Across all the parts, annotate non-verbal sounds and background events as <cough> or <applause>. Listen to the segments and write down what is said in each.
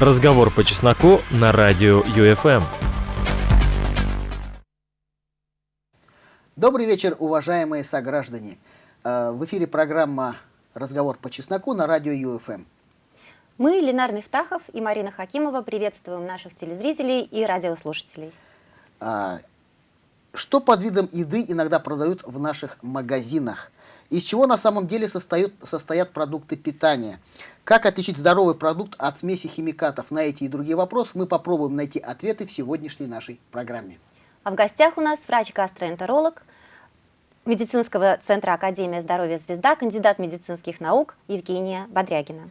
Разговор по чесноку на радио ЮФМ. Добрый вечер, уважаемые сограждане. Э, в эфире программа «Разговор по чесноку» на радио ЮФМ. Мы, Ленар Мифтахов и Марина Хакимова, приветствуем наших телезрителей и радиослушателей. А, что под видом еды иногда продают в наших магазинах? Из чего на самом деле состоят, состоят продукты питания? Как отличить здоровый продукт от смеси химикатов? На эти и другие вопросы мы попробуем найти ответы в сегодняшней нашей программе. А в гостях у нас врач-гастроэнтеролог медицинского центра Академия здоровья «Звезда», кандидат медицинских наук Евгения Бодрягина.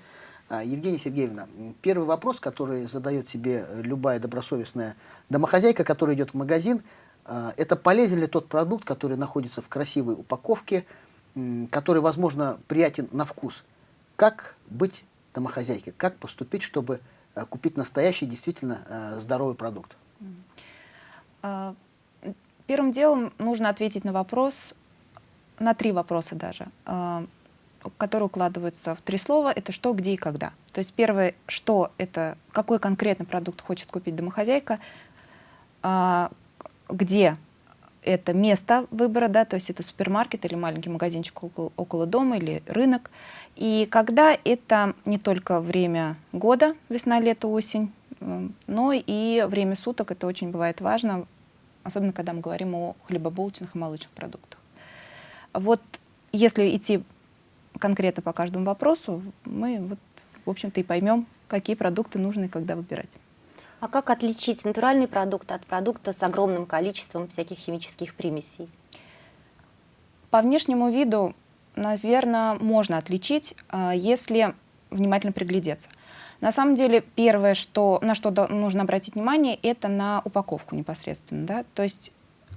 А, Евгения Сергеевна, первый вопрос, который задает себе любая добросовестная домохозяйка, которая идет в магазин, а, это полезен ли тот продукт, который находится в красивой упаковке, который, возможно, приятен на вкус. Как быть домохозяйкой? Как поступить, чтобы а, купить настоящий, действительно здоровый продукт? Первым делом нужно ответить на вопрос, на три вопроса даже которые укладываются в три слова, это что, где и когда. То есть первое, что это, какой конкретно продукт хочет купить домохозяйка, а, где это место выбора, да, то есть это супермаркет или маленький магазинчик около, около дома или рынок. И когда это не только время года, весна, лето, осень, но и время суток, это очень бывает важно, особенно когда мы говорим о хлебобулочных и молочных продуктах. Вот если идти конкретно по каждому вопросу, мы, вот, в общем-то, и поймем, какие продукты нужно и когда выбирать. А как отличить натуральный продукт от продукта с огромным количеством всяких химических примесей? По внешнему виду, наверное, можно отличить, а, если внимательно приглядеться. На самом деле, первое, что, на что нужно обратить внимание, это на упаковку непосредственно. Да? То есть,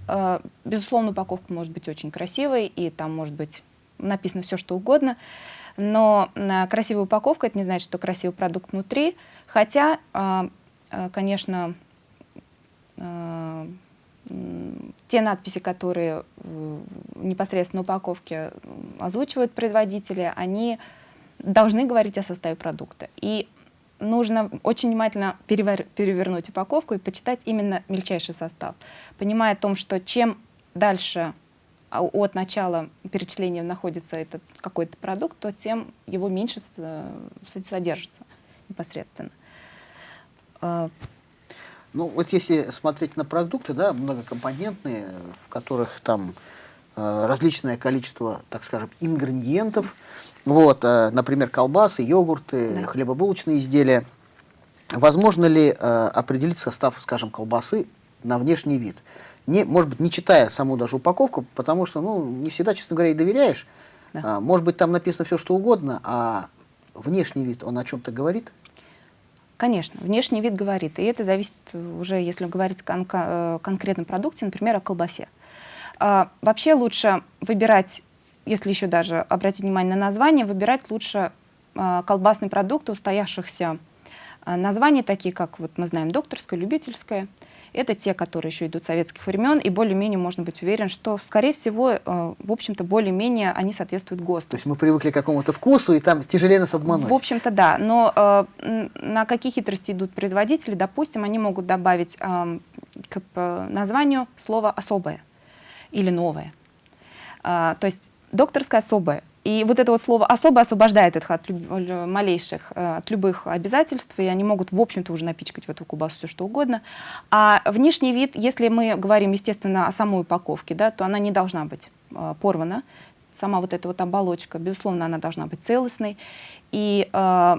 а, безусловно, упаковка может быть очень красивой, и там может быть написано все, что угодно, но красивая упаковка, это не значит, что красивый продукт внутри, хотя, конечно, а, те надписи, которые непосредственно на упаковке озвучивают производители, они должны говорить о составе продукта. И нужно очень внимательно перевернуть упаковку и почитать именно мельчайший состав, понимая о том, что чем дальше а от начала перечисления находится этот какой-то продукт, то тем его меньше содержится непосредственно. А, ну, вот если смотреть на продукты, да, многокомпонентные, в которых там э, различное количество, так скажем, ингредиентов, вот, э, например, колбасы, йогурты, да. хлебобулочные изделия, возможно ли э, определить состав, скажем, колбасы на внешний вид? не, может быть, не читая саму даже упаковку, потому что, ну, не всегда, честно говоря, и доверяешь. Да. А, может быть, там написано все, что угодно, а внешний вид, он о чем-то говорит? Конечно, внешний вид говорит. И это зависит уже, если говорить о кон э, конкретном продукте, например, о колбасе. А, вообще лучше выбирать, если еще даже обратить внимание на название, выбирать лучше а, колбасные продукты, устоявшихся а, названия, такие как, вот мы знаем, докторское, любительское, это те, которые еще идут советских времен, и более-менее можно быть уверен, что, скорее всего, э, в общем-то, более-менее они соответствуют ГОСТу. То есть мы привыкли к какому-то вкусу, и там тяжелее нас обмануть. В общем-то, да. Но э, на какие хитрости идут производители? Допустим, они могут добавить э, к названию слово «особое» или «новое». Э, то есть докторское особое. И вот это вот слово особо освобождает их от малейших, э, от любых обязательств, и они могут, в общем-то, уже напичкать в эту кубасу все что угодно. А внешний вид, если мы говорим, естественно, о самой упаковке, да, то она не должна быть э, порвана. Сама вот эта вот оболочка, безусловно, она должна быть целостной. И э,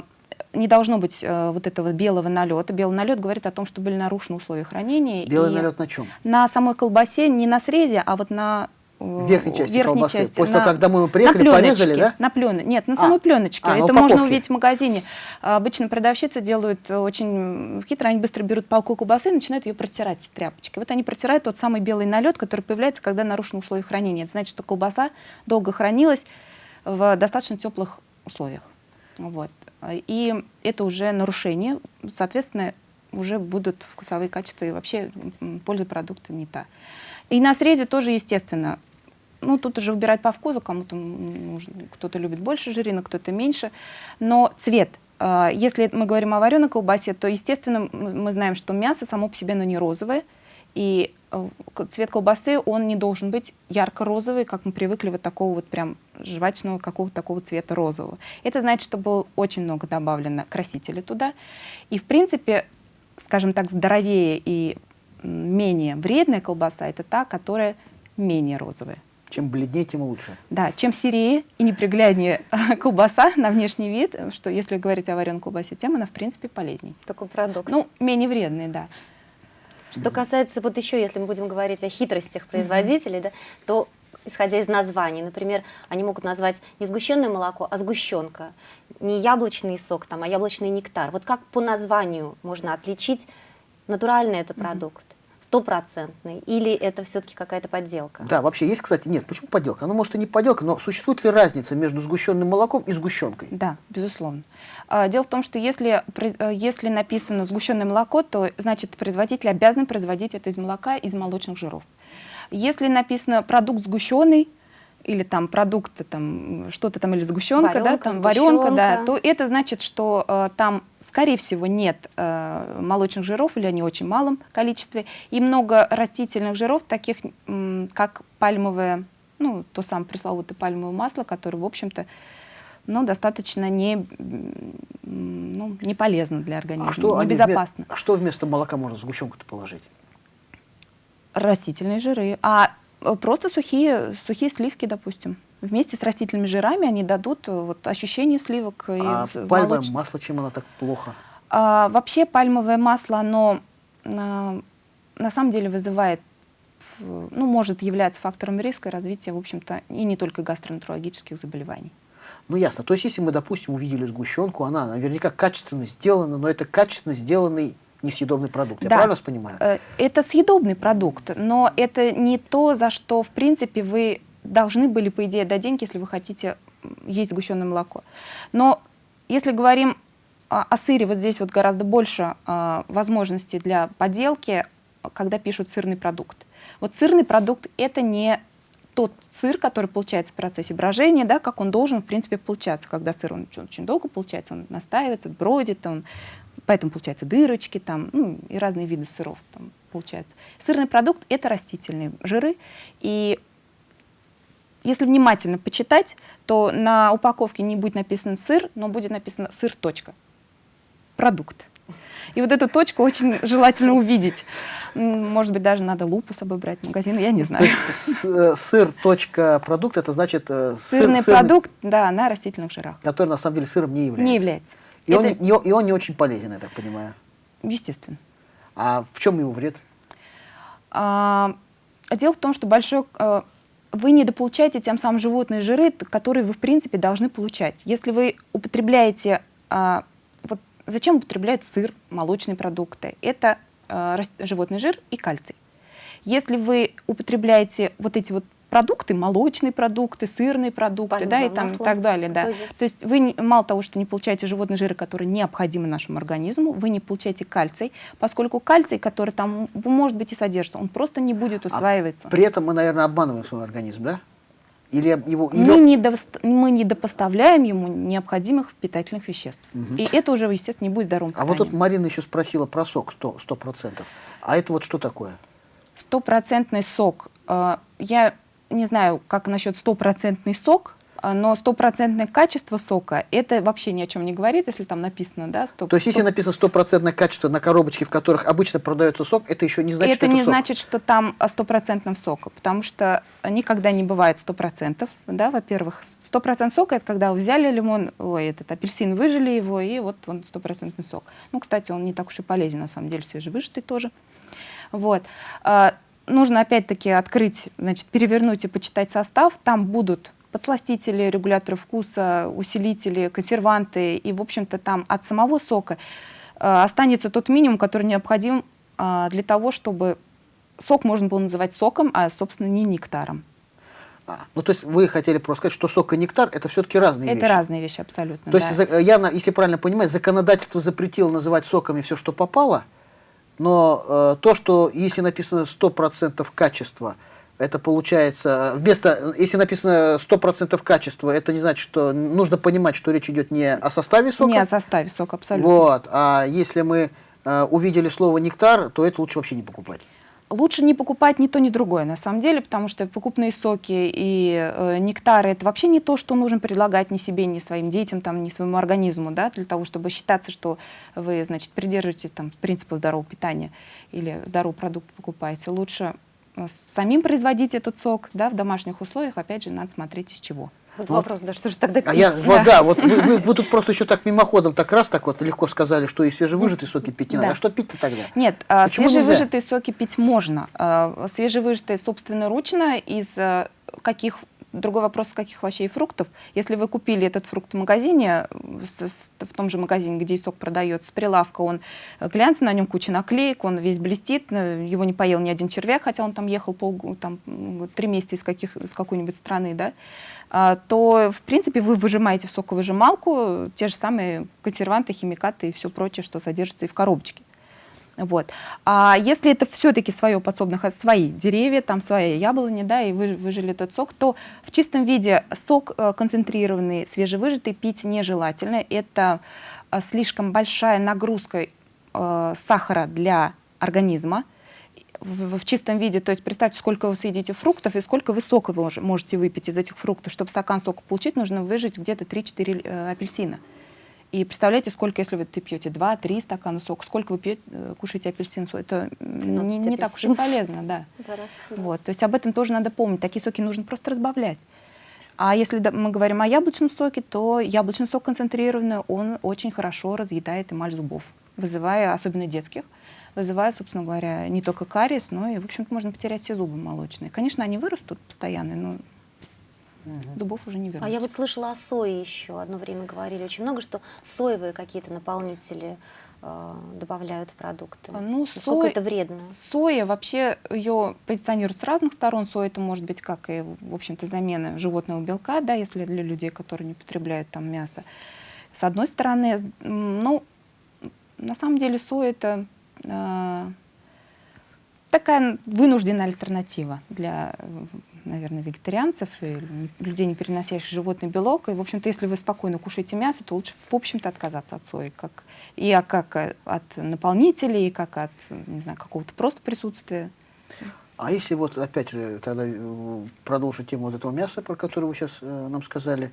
не должно быть э, вот этого белого налета. Белый налет говорит о том, что были нарушены условия хранения. Белый налет на чем? На самой колбасе, не на срезе, а вот на верхней части верхней колбасы. Части, После на, того, когда мы приехали, на порезали, да? На пленочке. Нет, на самой а, пленочке. А, Это можно увидеть в магазине. Обычно продавщицы делают очень хитро, они быстро берут палку колбасы и начинают ее протирать тряпочкой. Вот они протирают тот самый белый налет, который появляется, когда нарушены условия хранения. Это значит, что колбаса долго хранилась в достаточно теплых условиях. Вот. И это уже нарушение, соответственно, уже будут вкусовые качества и вообще польза продукта не та. И на срезе тоже, естественно, ну, тут уже выбирать по вкусу, кому-то кто-то любит больше жирина, кто-то меньше. Но цвет А, Если мы говорим о вареной колбасе, то, естественно, мы знаем, что мясо само по себе, оно не розовое, и э, цвет колбасы, он не должен быть ярко-розовый, как мы привыкли вот такого вот прям жвачного какого-то такого цвета розового. Это значит, что было очень много добавлено красителей туда. И, в принципе, скажем так, здоровее и менее вредная колбаса – это та, которая менее розовая. Чем бледнее, тем лучше. Да, чем серее и непригляднее <laughs> колбаса на внешний вид, что если говорить о вареной колбасе, тем она, в принципе, полезней. Такой парадокс. Ну, менее вредный, да. Что касается, вот еще, если мы будем говорить о хитростях производителей, да, то исходя из названий, например, они могут назвать не сгущенное молоко, а сгущенка, не яблочный сок, там, а яблочный нектар. Вот как по названию можно отличить, натуральный это продукт, стопроцентный, или это все-таки какая-то подделка? Да, вообще есть, кстати, нет, почему подделка? Ну, может, и не подделка, но существует ли разница между сгущенным молоком и сгущенкой? Да, безусловно. А, Дело в том, что если, э, если написано сгущенное молоко, то значит производитель обязан производить это из молока, из молочных жиров. Если написано продукт сгущенный, или там продукт, там что-то там, или сгущенка, да, Варенка, там варенка, да, то это значит, что э, там, скорее всего, нет э, молочных жиров или они в очень малом количестве, и много растительных жиров, таких как пальмовое, ну, то самое пресловутое пальмовое масло, которое, в общем-то, ну, достаточно не, ну, не полезно для организма, А что, небезопасно. вме- а что вместо молока можно сгущенку-то положить? Растительные жиры. А просто сухие, сухие сливки, допустим. Вместе с растительными жирами они дадут э, вот, ощущение сливок. и а в- пальмовое молоч- масло, чем оно так плохо? А, вообще пальмовое масло, оно а, на самом деле вызывает, ну, может являться фактором риска развития, в общем-то, и не только гастроэнтерологических заболеваний. Ну, ясно. То есть, если мы, допустим, увидели сгущенку, она наверняка качественно сделана, но это качественно сделанный несъедобный продукт. Я Да. правильно вас понимаю? Э, Это съедобный продукт, но это не то, за что, в принципе, вы должны были, по идее, дать деньги, если вы хотите есть сгущенное молоко. Но если говорим о сыре, вот здесь вот гораздо больше а, возможностей для подделки, когда пишут сырный продукт. Вот сырный продукт — это не тот сыр, который получается в процессе брожения, да, как он должен, в принципе, получаться. Когда сыр он очень долго получается, он настаивается, бродит, он, поэтому получаются дырочки там, ну, и разные виды сыров там получаются. Сырный продукт — это растительные жиры, и если внимательно почитать, то на упаковке не будет написано сыр, но будет написано сыр, точка. Продукт. И вот эту точку очень желательно увидеть. Может быть, даже надо лупу с собой брать в магазин, я не знаю. э, сыр точка продукт это значит э, сыр, Сырный сырный, продукт, да, на растительных жирах. который на самом деле сыром не является. Не является. И, он, Это- не, и он не очень полезен, я так понимаю. Естественно. А в чем его вред? А, дело в том, что большой, э, вы недополучаете тем самым животные жиры, которые вы, в принципе, должны получать. Если вы употребляете... а, вот зачем употребляют сыр, молочные продукты? Это а, животный жир и кальций. Если вы употребляете вот эти вот продукты, молочные продукты, сырные продукты, да, и там и масло так далее, да. То есть вы мало того, что не получаете животные жиры, которые необходимы нашему организму, вы не получаете кальций, поскольку кальций, который там может быть и содержится, он просто не будет усваиваться. При этом мы, наверное, обманываем свой организм, да? Или его... или- Мы не, довост- мы не допоставляем ему необходимых питательных веществ. И это уже, естественно, не будет здоровым А вот тут питанием. Марина еще спросила про сок 100%. 100%. А это вот что такое? Стопроцентный сок. э, Я не знаю, как насчет стопроцентный сок, э, но стопроцентное качество сока, это вообще ни о чем не говорит, если там написано, да, стоп. То есть, если написано стопроцентное качество на коробочке, в которых обычно продается сок, это еще не значит, это что это не сок. значит, что там а, стопроцентного сока, потому что никогда не бывает сто процентов, да, во-первых. Процентов сока — это когда вы взяли лимон, ой, этот апельсин, выжили его, и вот он стопроцентный сок. Ну, кстати, он не так уж и полезен, на самом деле, свежевыжатый тоже. Вот. Нужно опять-таки открыть, значит, перевернуть и почитать состав. Там будут подсластители, регуляторы вкуса, усилители, консерванты. И, в общем-то, там от самого сока э, останется тот минимум, который необходим а, для того, чтобы сок можно было называть соком, а, собственно, не нектаром. А, ну, то есть, вы хотели просто сказать, что сок и нектар – это все-таки разные Это вещи. разные вещи абсолютно. То да. есть, за- я, если правильно понимаю, законодательство запретило называть соками все, что попало, но э, то, что если написано 100% качества, Это получается, вместо, если написано 100% качества, это не значит, что нужно понимать, что речь идет не о составе сока. Не о составе сока, абсолютно. Вот, а если мы э, увидели слово нектар, то это лучше вообще не покупать. Лучше не покупать ни то, ни другое, на самом деле, потому что покупные соки и э, нектары – это вообще не то, что нужно предлагать ни себе, ни своим детям, там, ни своему организму, да, для того, чтобы считаться, что вы, значит, придерживаетесь там, принципа здорового питания или здоровый продукт покупаете. Лучше э, самим производить этот сок, да, в домашних условиях, опять же, надо смотреть из чего. Вот Вот. вопрос, да что же тогда А я, пить? вот да, вот вы, вы- вы тут просто еще так мимоходом так раз так вот легко сказали, что и свежевыжатые соки пить не надо. Да. А что пить-то тогда? Нет, а, Почему свежевыжатые соки пить можно. А, Свежевыжатые собственноручно из а, каких Другой вопрос, каких овощей и фруктов. Если вы купили этот фрукт в магазине, с- в том же магазине, где и сок продается, прилавка, он э, глянцевый, на нем куча наклеек, он весь блестит, э, его не поел ни один червяк, хотя он там ехал полгу- там, три месяца из, каких, из какой-нибудь страны, да, а, то, в принципе, вы выжимаете в соковыжималку те же самые консерванты, химикаты и все прочее, что содержится и в коробочке. Вот. А если это все-таки свое подсобных, а свои деревья, там свои яблони, да, и вы выжили этот сок, то в чистом виде сок э, концентрированный, свежевыжатый пить нежелательно. Это э, слишком большая нагрузка э, сахара для организма в, в чистом виде, то есть представьте, сколько вы съедите фруктов и сколько вы сока вы мож- можете выпить из этих фруктов. Чтобы стакан сока получить, нужно выжать где-то 3-4 э, апельсина. И представляете, сколько, если вы ты пьете 2-3 стакана сока, сколько вы пьете, э, кушаете апельсин, это м, 13 не, не так уж и полезно, да. <laughs> За раз, да. Вот, то есть об этом тоже надо помнить. Такие соки нужно просто разбавлять. А если мы говорим о яблочном соке, то яблочный сок концентрированный, он очень хорошо разъедает эмаль зубов, вызывая, особенно детских, вызывая, собственно говоря, не только кариес, но и, в общем-то, можно потерять все зубы молочные. Конечно, они вырастут постоянно, но зубов уже не вернуть. А я вот слышала о сое еще. Одно время говорили очень много, что соевые какие-то наполнители э, добавляют в продукты. А, ну, Насколько сой- это вредно? Соя вообще ее позиционируют с разных сторон. Соя это может быть как и, в общем-то, замена животного белка, да, если для людей, которые не потребляют там мясо. С одной стороны, ну, на самом деле соя это э, такая вынужденная альтернатива для, э, наверное, вегетарианцев людей, не переносящих животный белок. И, в общем-то, если вы спокойно кушаете мясо, то лучше, в общем-то, отказаться от сои. Как, и как от наполнителей, и как от, не знаю, какого-то просто присутствия. А если вот опять тогда э, продолжить тему вот этого мяса, про которое вы сейчас нам сказали,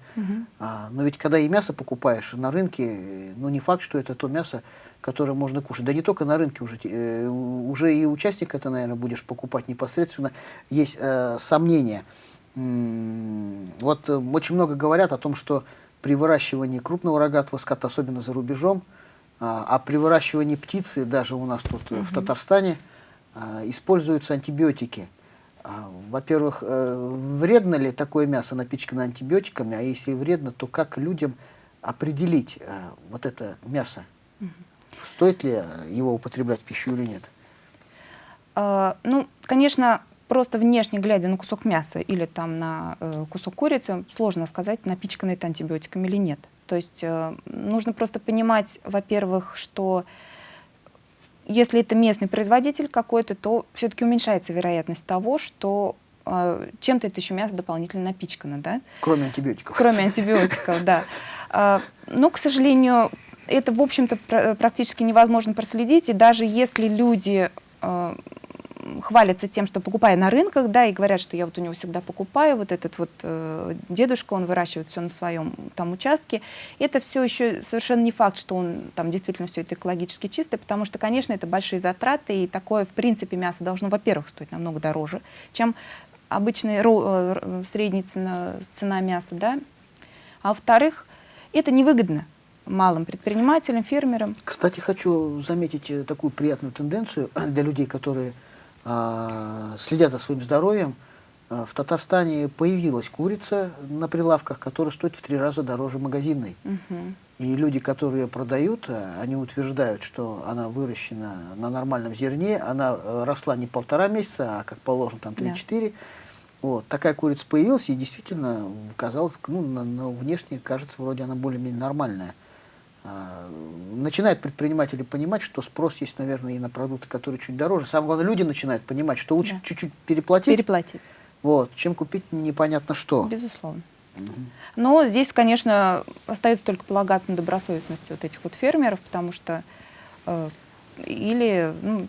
а, но ведь когда и мясо покупаешь на рынке, э, ну не факт, что это то мясо, которое можно кушать. Да не только на рынке уже, э, уже и участник это, наверное, будешь покупать непосредственно. Есть э, сомнения. М, Вот э, очень много говорят о том, что при выращивании крупного рогатого скота, особенно за рубежом, а, а при выращивании птицы, даже у нас тут э, в Татарстане, используются антибиотики. А, Во-первых, э, вредно ли такое мясо напичкано антибиотиками, а если вредно, то как людям определить э, вот это мясо? Стоит ли его употреблять в пищу или нет? А, Ну, конечно, просто внешне глядя на кусок мяса или там на э, кусок курицы, сложно сказать, напичкано это антибиотиками или нет. То есть э, нужно просто понимать, во-первых, что если это местный производитель какой-то, то все-таки уменьшается вероятность того, что э, чем-то это еще мясо дополнительно напичкано, да? Кроме антибиотиков. Кроме антибиотиков, да. А, Но, к сожалению, это, в общем-то, пр- практически невозможно проследить. И даже если люди э, хвалятся тем, что покупая на рынках, да, и говорят, что я вот у него всегда покупаю, вот этот вот э, дедушка, он выращивает все на своем там участке, это все еще совершенно не факт, что он там действительно все это экологически чистое, потому что, конечно, это большие затраты, и такое, в принципе, мясо должно, во-первых, стоить намного дороже, чем обычная ро- э, средняя цена, цена мяса, да, а во-вторых, это невыгодно малым предпринимателям, фермерам. Кстати, хочу заметить э, такую приятную тенденцию для людей, которые следят за своим здоровьем. А, В Татарстане появилась курица на прилавках, которая стоит в три раза дороже магазинной. Мгм. И люди, которые ее продают, э, они утверждают, что она выращена на нормальном зерне, она э, росла не полтора месяца, а как положено там Да. 3-4. Вот. Такая курица появилась, и действительно казалось, ну, на, на внешне кажется, вроде она более-менее нормальная. А, начинают предприниматели понимать, что спрос есть, наверное, и на продукты, которые чуть дороже. Самое главное, люди начинают понимать, что лучше Да. чуть-чуть переплатить, Переплатить. вот, чем купить непонятно что. Безусловно. Но здесь, конечно, остается только полагаться на добросовестность вот этих вот фермеров, потому что э, или ну,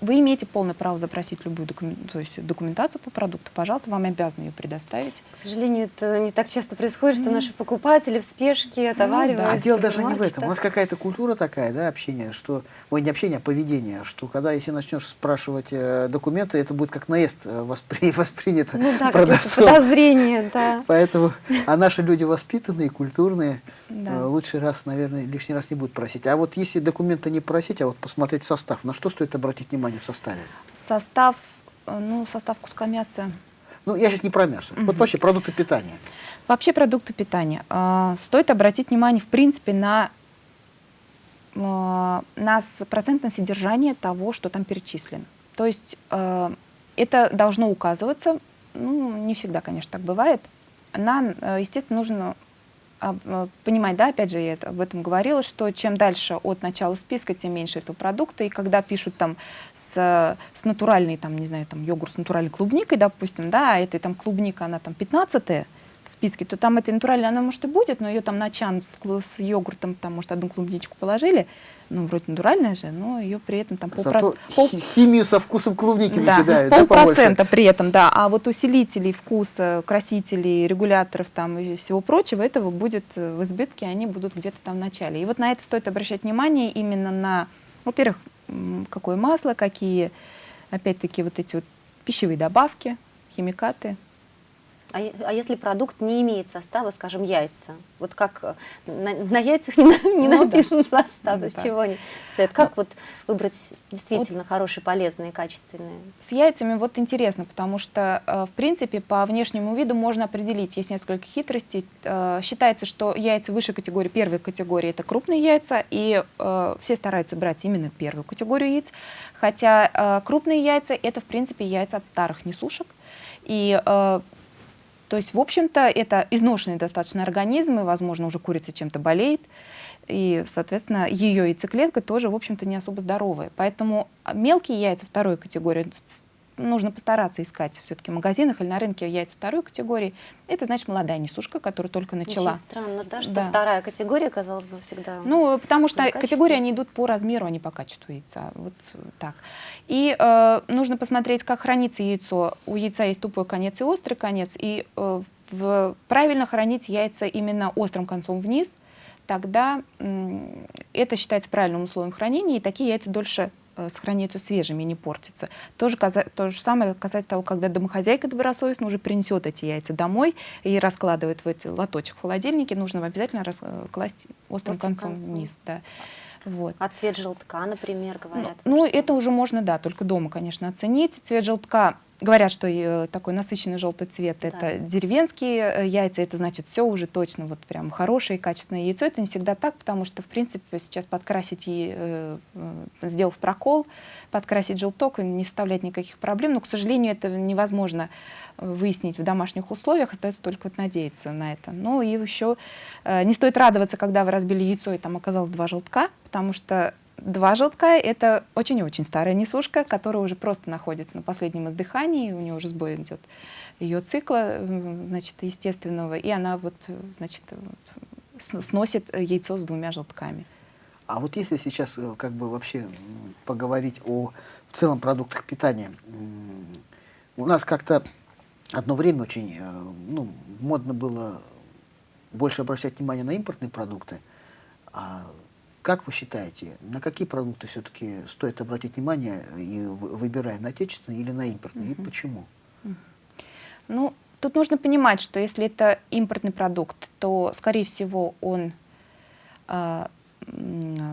вы имеете полное право запросить любую докумен- то есть документацию по продукту, пожалуйста, вам обязаны ее предоставить. К сожалению, это не так часто происходит, что наши покупатели в спешке отовариваются. А дело даже не в этом. У нас какая-то культура такая, да, общение, что, ой, не общение, а поведение, что когда, если начнешь спрашивать э, документы, это будет как наезд э, воспри- <laughs> воспринято Ну да, продавцом. подозрения, <laughs> да. Поэтому, а наши люди воспитанные, культурные, Да. э, лучший раз, наверное, лишний раз не будут просить. А вот если документы не просить, а вот посмотреть состав, на что стоит обратить внимание в составе? Состав, э, ну, состав куска мяса. Ну, я сейчас не про мясо. Вот вообще продукты питания. Вообще продукты питания. Э, Стоит обратить внимание, в принципе, на, э, на процентное содержание того, что там перечислено. То есть э, это должно указываться, ну, не всегда, конечно, так бывает. На, э, естественно, нужно понимать, да, опять же, я это- об этом говорила, что чем дальше от начала списка, тем меньше этого продукта. И когда пишут там с, с натуральной, там, не знаю, там йогурт с натуральной клубникой, допустим, да, а этой там клубника, она там 15 в списке, то там этой натуральной она, может, и будет, но ее там на чан с, с йогуртом, там, может, одну клубничку положили, ну, вроде натуральная же, но ее при этом там полпро- Зато пол- хи- химию со вкусом клубники да, накидают, да, побольше? полпроцента при этом, да. А вот усилителей вкуса, красителей, регуляторов там и всего прочего, этого будет э, в избытке, они будут где-то там в начале. И вот на это стоит обращать внимание именно на, во-первых, какое масло, какие, опять-таки, вот эти вот пищевые добавки, химикаты. А, а если продукт не имеет состава, скажем, яйца? Вот как э, на, на яйцах не, не Ну да. написан состав, Ну из да. чего они стоят. Как вот выбрать действительно хорошие, полезные, качественные? С яйцами вот интересно, потому что, э, в принципе, по внешнему виду можно определить, есть несколько хитростей. Э, Считается, что яйца высшей категории, первой категории, это крупные яйца, и все стараются брать именно первую категорию яиц, хотя крупные яйца — это, в принципе, яйца от старых несушек, и то есть, в общем-то, это изношенный достаточно организм, и, возможно, уже курица чем-то болеет, и, соответственно, ее яйцеклетка тоже, в общем-то, не особо здоровая. Поэтому а, мелкие яйца второй категории нужно постараться искать все-таки в магазинах или на рынке яйца второй категории. Это значит молодая несушка, которая только начала. Очень странно, да, что Да. вторая категория, казалось бы, всегда... Ну, потому что категории, они идут по размеру, а не по качеству яйца. Вот так. И э, нужно посмотреть, как хранится яйцо. У яйца есть тупой конец и острый конец. И э, в- правильно хранить яйца именно острым концом вниз, тогда это считается правильным условием хранения, и такие яйца дольше сохраняются свежими не портятся. То же, то же самое касается того, когда домохозяйка добросовестно уже принесет эти яйца домой и раскладывает в эти лоточек в холодильнике, нужно обязательно э, класть острым, Острым концом, концом. вниз. Да. Вот. А цвет желтка, например, Ну, говорят. ну, что- это уже можно, да, только дома, конечно, оценить. Цвет желтка, говорят, что э, такой насыщенный желтый цвет Да. это деревенские э, яйца, это значит все уже точно вот прям хорошее качественное яйцо. Это не всегда так, потому что, в принципе, сейчас подкрасить и, э, сделав прокол, подкрасить желток не составляет никаких проблем, но, к сожалению, это невозможно выяснить в домашних условиях, остается только вот надеяться на это. Ну и еще не стоит радоваться, когда вы разбили яйцо и там оказалось два желтка, потому что Два желтка — это очень и очень старая несушка, которая уже просто находится на последнем издыхании, у нее уже сбой идет ее цикла, значит, естественного, и она вот, значит, сносит яйцо с двумя желтками. А вот если сейчас э, как бы вообще поговорить о в целом продуктах питания, у нас как-то одно время очень э, ну, модно было больше обращать внимание на импортные продукты. А как вы считаете, на какие продукты все-таки стоит обратить внимание, и вы- выбирая на отечественные или на импортные, и почему? Ну, тут нужно понимать, что если это импортный продукт, то, скорее всего, он а,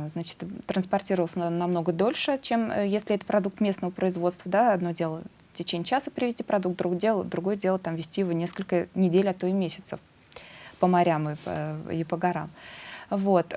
значит, транспортировался на- намного дольше, чем э, если это продукт местного производства. Да? Одно дело в течение часа привезти продукт, другое дело, другое дело там, везти его несколько недель, а то и месяцев по морям и по, и по горам. Вот.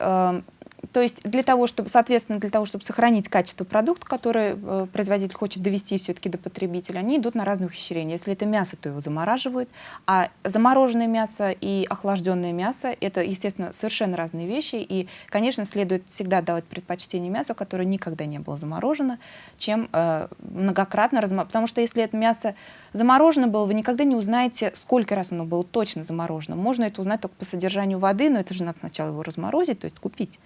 То есть для того, чтобы, соответственно, для того, чтобы сохранить качество продукта, который э, производитель хочет довести все-таки до потребителя, они идут на разные ухищрения. Если это мясо, то его замораживают, а замороженное мясо и охлажденное мясо — это, естественно, совершенно разные вещи, и, конечно, следует всегда давать предпочтение мясу, которое никогда не было заморожено, чем э, многократно разморожено. Потому что если это мясо заморожено было, вы никогда не узнаете, сколько раз оно было точно заморожено. Можно это узнать только по содержанию воды, но это же надо сначала его разморозить, то есть купить.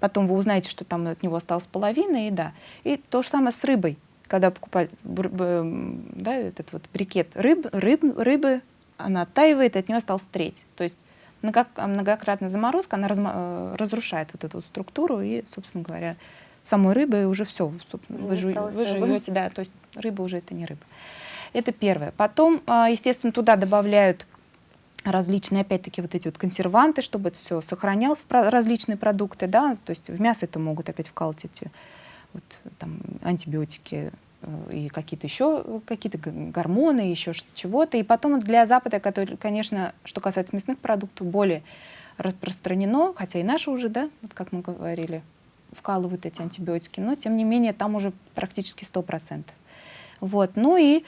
Потом вы узнаете, что там от него осталась половина, и да. И то же самое с рыбой. Когда покупать да, этот вот брикет рыб, рыб, рыбы, она оттаивает, и от нее осталась треть. То есть многократная заморозка, она разма э, разрушает вот эту структуру, и, собственно говоря, самой рыбы уже все. Вы, жу вы жуете, да, то есть рыба уже это не рыба. Это первое. Потом, а, естественно, туда добавляют различные, опять-таки, вот эти вот консерванты, чтобы это все сохранялось, различные продукты, да, то есть в мясо это могут опять вкалывать эти вот, там, антибиотики э, и какие-то еще какие-то гормоны, еще чего-то. И потом для Запада, который, конечно, что касается мясных продуктов, более распространено, хотя и наши уже, да, вот как мы говорили, вкалывают эти антибиотики, но тем не менее там уже практически 100%. Вот. Ну и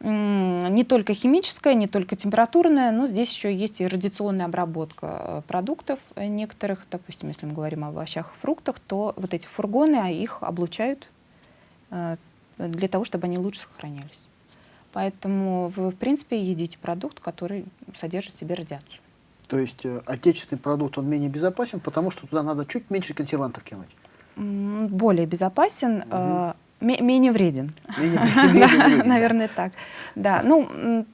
не только химическая, не только температурная, но здесь еще есть и радиационная обработка э, продуктов некоторых. Допустим, если мы говорим о овощах и фруктах, то вот эти фургоны, а их облучают э, для того, чтобы они лучше сохранялись. Поэтому вы, в принципе, едите продукт, который содержит в себе радиацию. То есть э, отечественный продукт, он менее безопасен, потому что туда надо чуть меньше консервантов кинуть? Более безопасен. Угу менее вреден. <laughs> Наверное, так. Да, ну,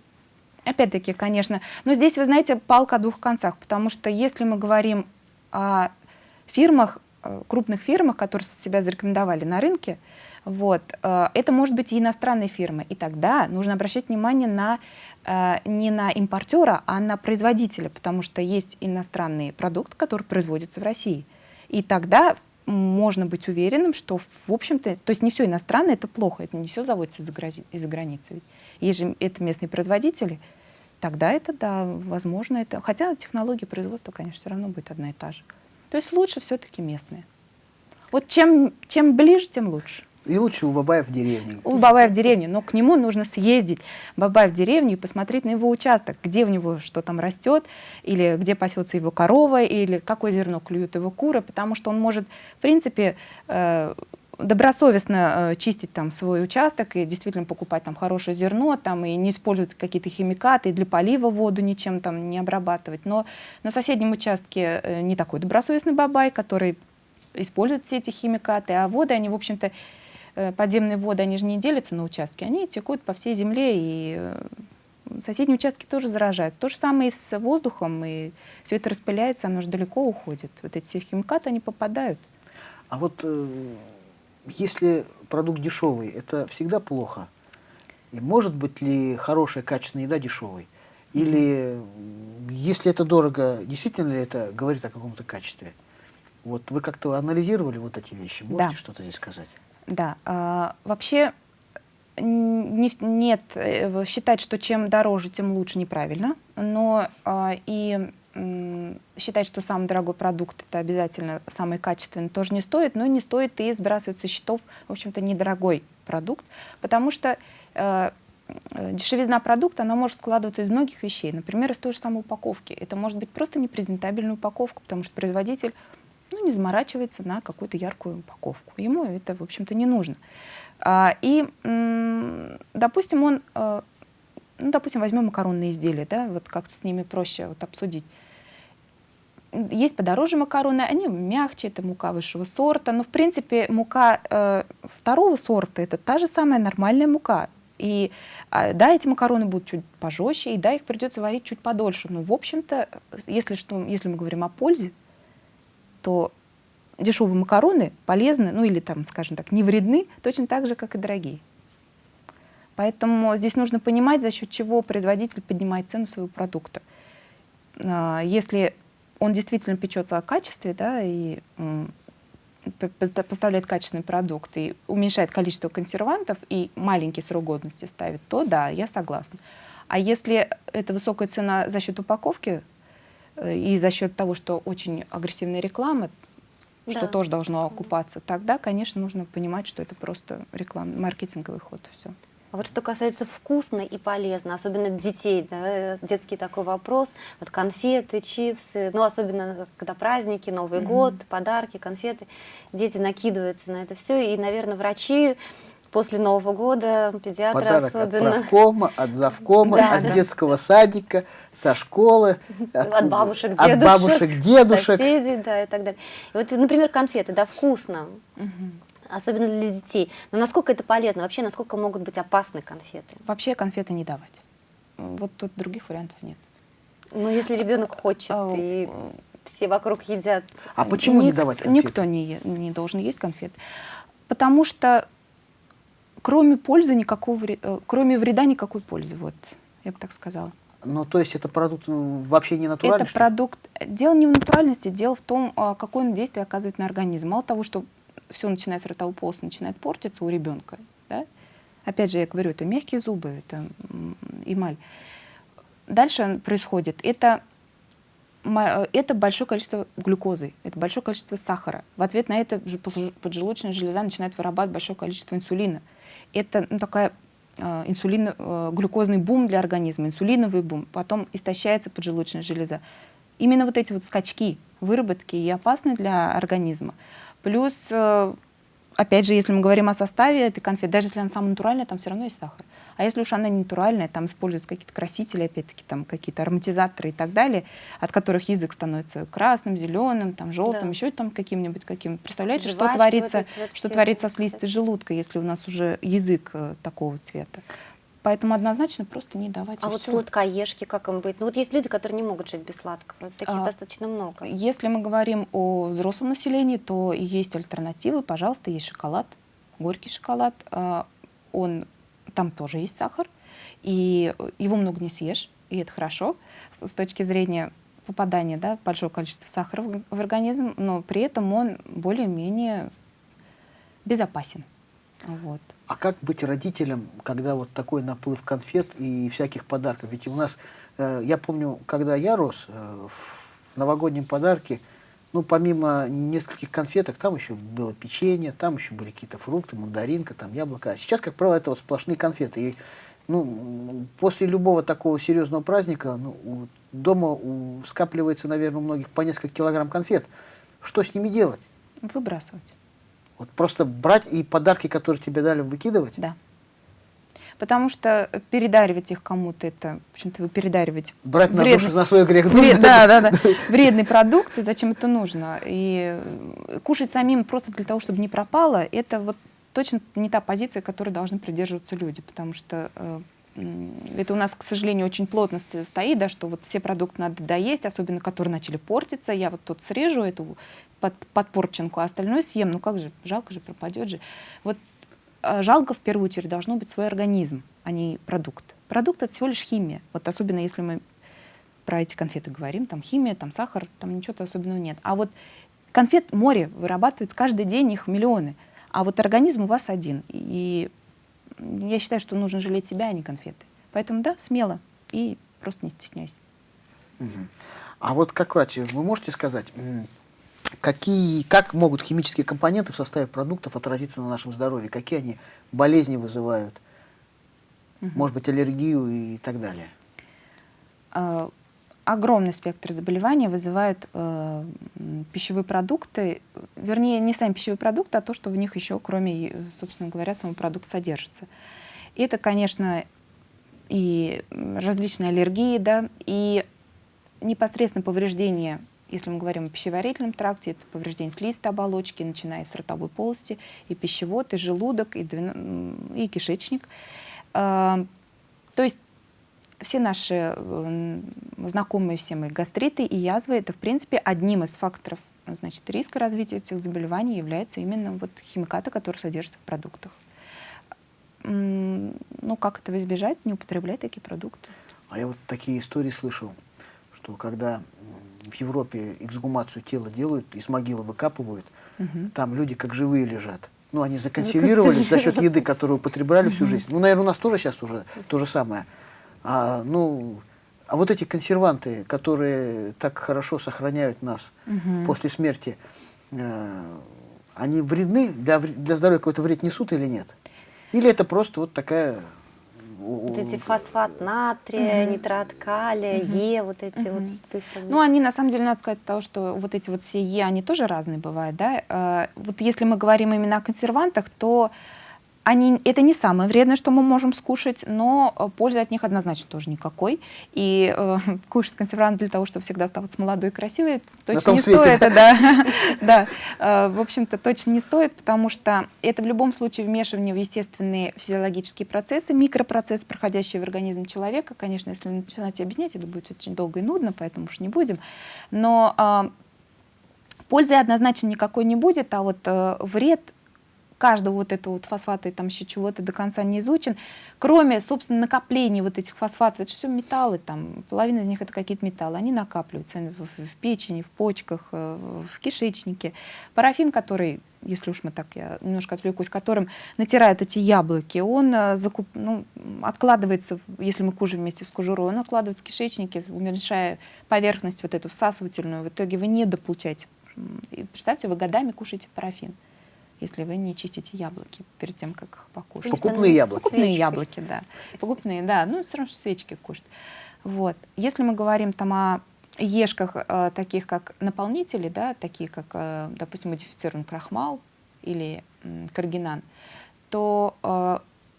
опять-таки, конечно. Но здесь, вы знаете, палка о двух концах, потому что если мы говорим о фирмах, э, крупных фирмах, которые себя зарекомендовали на рынке, вот, э, это может быть и иностранные фирмы. И тогда нужно обращать внимание на, э, не на импортера, а на производителя, потому что есть иностранный продукт, который производится в России. И тогда, можно быть уверенным, что, в общем-то, то есть не все иностранное, это плохо, это не все заводится из-за из границы. Ведь есть же это местные производители, тогда это, да, возможно, это... Хотя технология производства, конечно, все равно будет одна и та же. То есть лучше все-таки местные. Вот чем, чем ближе, тем лучше. И лучше у Бабая в деревне. У Бабая в деревне, но к нему нужно съездить, Бабай в деревню и посмотреть на его участок, где у него что там растет, или где пасется его корова, или какое зерно клюют его куры, потому что он может, в принципе, э, добросовестно э, чистить там свой участок и действительно покупать там хорошее зерно, там и не использовать какие-то химикаты, и для полива воду ничем там не обрабатывать. Но на соседнем участке э, не такой добросовестный бабай, который использует все эти химикаты, а воды, они, в общем-то, подземные воды, они же не делятся на участки, они текут по всей земле, и э, соседние участки тоже заражают. То же самое и с воздухом, и все это распыляется, оно же далеко уходит. Вот эти все химикаты, они попадают. А вот э, если продукт дешевый, это всегда плохо? И может быть ли хорошая, качественная еда дешевой? Или если это дорого, действительно ли это говорит о каком-то качестве? Вот вы как-то анализировали вот эти вещи? Можете да. что-то здесь сказать? Да, а, вообще не, нет, э, считать, что чем дороже, тем лучше неправильно, но а, и считать, что самый дорогой продукт это обязательно самый качественный, тоже не стоит, но не стоит и сбрасывать со счетов, в общем-то, недорогой продукт, потому что э, дешевизна продукта, она может складываться из многих вещей, например, из той же самой упаковки. Это может быть просто непрезентабельная упаковка, потому что производитель ну, не заморачивается на какую-то яркую упаковку. Ему это, в общем-то, не нужно. А, и, допустим, он, э, ну, допустим, возьмем макаронные изделия, да, вот как-то с ними проще вот обсудить. Есть подороже макароны, они мягче, это мука высшего сорта, но, в принципе, мука э, второго сорта — это та же самая нормальная мука. И а, да, эти макароны будут чуть пожестче, и да, их придется варить чуть подольше. Но, в общем-то, если, что, если мы говорим о пользе, то дешевые макароны полезны, ну или там, скажем так, не вредны, точно так же, как и дорогие. Поэтому здесь нужно понимать, за счет чего производитель поднимает цену своего продукта. А, если он действительно печется о качестве, да, и поставляет качественный продукт и уменьшает количество консервантов и маленький срок годности ставит, то да, я согласна. А если это высокая цена за счет упаковки, и за счет того, что очень агрессивная реклама, что Да. тоже должно окупаться, тогда, конечно, нужно понимать, что это просто рекламный, маркетинговый ход. Все. А вот что касается вкусно и полезно, особенно детей, да, детский такой вопрос, вот конфеты, чипсы, ну особенно когда праздники, Новый год, подарки, конфеты, дети накидываются на это все, и, наверное, врачи после Нового года, педиатры Подарок особенно, от правкома, от завкома, Да, от да. детского садика, со школы. от откуда- бабушек, От дедушек, бабушек, дедушек. соседей, да, и так далее. И вот, например, конфеты, да, вкусно, особенно для детей. Но насколько это полезно? Вообще, насколько могут быть опасны конфеты? Вообще конфеты не давать. Вот тут других вариантов нет. Ну, если ребенок хочет, А, и все вокруг едят. А почему не Ник- давать конфеты? Никто не, не должен есть конфет. Потому что кроме пользы никакого, э, кроме вреда никакой пользы. Вот, я бы так сказала. Ну, то есть это продукт э, вообще не натуральный? Это что продукт. Дело не в натуральности, дело в том, а, какое он действие оказывает на организм. Мало того, что все, начиная с ротовой полости, начинает портиться у ребенка. Да? Опять же, я говорю, это мягкие зубы, это эмаль. Дальше происходит. Это, э, это большое количество глюкозы, это большое количество сахара. В ответ на это же поджел- поджелудочная железа начинает вырабатывать большое количество инсулина. Это ну, такая э, инсулин, э, глюкозный бум для организма, инсулиновый бум, потом истощается поджелудочная железа. Именно вот эти вот скачки выработки и опасны для организма. Плюс, э, опять же, если мы говорим о составе этой конфеты, даже если она самая натуральная, там все равно есть сахар. А если уж она не натуральная, там используются какие-то красители, опять-таки, там какие-то ароматизаторы и так далее, от которых язык становится красным, зеленым, там, желтым, Да. еще там каким-нибудь каким. Представляете, что Жвачки творится, вот вот что все, творится с листой кстати. желудка, если у нас уже язык э, такого цвета. Поэтому однозначно просто не давать. А вот всё. сладкоежки, как им быть? Ну вот есть люди, которые не могут жить без сладкого. Таких А, достаточно много. Если мы говорим о взрослом населении, то есть альтернативы. Пожалуйста, есть шоколад, горький шоколад. А, Он, там тоже есть сахар, и его много не съешь, и это хорошо с точки зрения попадания да, большого количества сахара в организм, но при этом он более-менее безопасен. Вот. А как быть родителем, когда вот такой наплыв конфет и всяких подарков? Ведь у нас, э, я помню, когда я рос, э, в новогоднем подарке, ну, помимо нескольких конфеток, там еще было печенье, там еще были какие-то фрукты, мандаринка, там яблоко. А сейчас, как правило, это вот сплошные конфеты. И, ну, после любого такого серьезного праздника ну, у- дома у- скапливается, наверное, у многих по несколько килограмм конфет. Что с ними делать? Выбрасывать. Вот просто брать и подарки, которые тебе дали, выкидывать? Да. Потому что передаривать их кому-то, это, в общем-то, вы передариваете Брать на вредный- душу, на свой грех Вред- да, да, да. Вредный продукт, и зачем это нужно? И э, кушать самим просто для того, чтобы не пропало, это вот точно не та позиция, которой должны придерживаться люди, потому что э, это у нас, к сожалению, очень плотно стоит, да, что вот все продукты надо доесть, особенно которые начали портиться. Я вот тут срежу эту под, подпорченку, а остальное съем. Ну как же, жалко же, пропадет же. Вот жалко в первую очередь должно быть свой организм, а не продукт. Продукт это всего лишь химия. Вот особенно если мы про эти конфеты говорим, там химия, там сахар, там ничего особенного нет. А вот конфет море вырабатывается каждый день, их миллионы. А вот организм у вас один. И я считаю, что нужно жалеть себя, а не конфеты. Поэтому да, смело и просто не стесняйся. Мгм. А вот как врач, вы можете сказать, какие, как могут химические компоненты в составе продуктов отразиться на нашем здоровье? Какие они болезни вызывают? Может быть, аллергию и так далее? э, огромный спектр заболеваний вызывают э, пищевые продукты, вернее, не сами пищевые продукты, а то, что в них еще, кроме, э, собственно говоря, самого продукта содержится. И это, конечно, и различные аллергии, да, и непосредственно повреждение, если мы говорим о пищеварительном тракте, это повреждение слизистой оболочки, начиная с ротовой полости, и пищевод, и желудок, и, м, и кишечник. Э, То есть все наши э, знакомые всем и гастриты, и язвы, это, в принципе, одним из факторов значит, риска развития этих заболеваний является именно вот химикаты, которые содержатся в продуктах. Ну, как этого избежать? Не употреблять такие продукты. А я вот такие истории слышал, что когда в Европе эксгумацию тела делают, из могилы выкапывают, Мгм. там люди как живые лежат. Ну, они законсервировались за счет <laughs> еды, которую употребляли всю жизнь. Ну, наверное, у нас тоже сейчас уже то же самое. А, ну, а вот эти консерванты, которые так хорошо сохраняют нас Мгм. после смерти, э, они вредны, для, для здоровья какой-то вред несут или нет? Или это просто вот такая... Вот эти фосфат натрия, нитрат калия, Е, вот эти вот с цифрами. Ну, они, на самом деле, надо сказать того, что вот эти вот все Е, они тоже разные бывают, да. Э, Вот если мы говорим именно о консервантах, то они, это не самое вредное, что мы можем скушать, но э, пользы от них однозначно тоже никакой. И э, <laughs> кушать консервант для того, чтобы всегда оставаться молодой и красивой, точно не свете. стоит. Да, <laughs> <laughs> да. Э, в общем-то, точно не стоит, потому что это в любом случае вмешивание в естественные физиологические процессы, микропроцессы, проходящие в организм человека. Конечно, если начинать объяснять, это будет очень долго и нудно, поэтому уж не будем. Но а, пользы однозначно никакой не будет, а вот э, вред каждого вот этого вот фосфата и там еще чего-то до конца не изучен, кроме, собственно, накопления вот этих фосфатов, это все металлы, там, половина из них это какие-то металлы, они накапливаются в, в- печени, в почках, э, в кишечнике. Парафин, который, если уж мы так, я немножко отвлекусь, которым натирают эти яблоки, он э, закуп- ну, откладывается, если мы кушаем вместе с кожурой, он откладывается в кишечнике, уменьшая поверхность вот эту всасывательную, в итоге вы не дополучаете. И Представьте, вы годами кушаете парафин если вы не чистите яблоки перед тем, как их покушать. Покупные яблоки. Покупные яблоки, да. Покупные, да. Ну, все равно, что свечки кушать. Вот. Если мы говорим там о ешках, э, таких как наполнители, да, такие как, э, допустим, модифицированный крахмал или м, каргинан, то, э,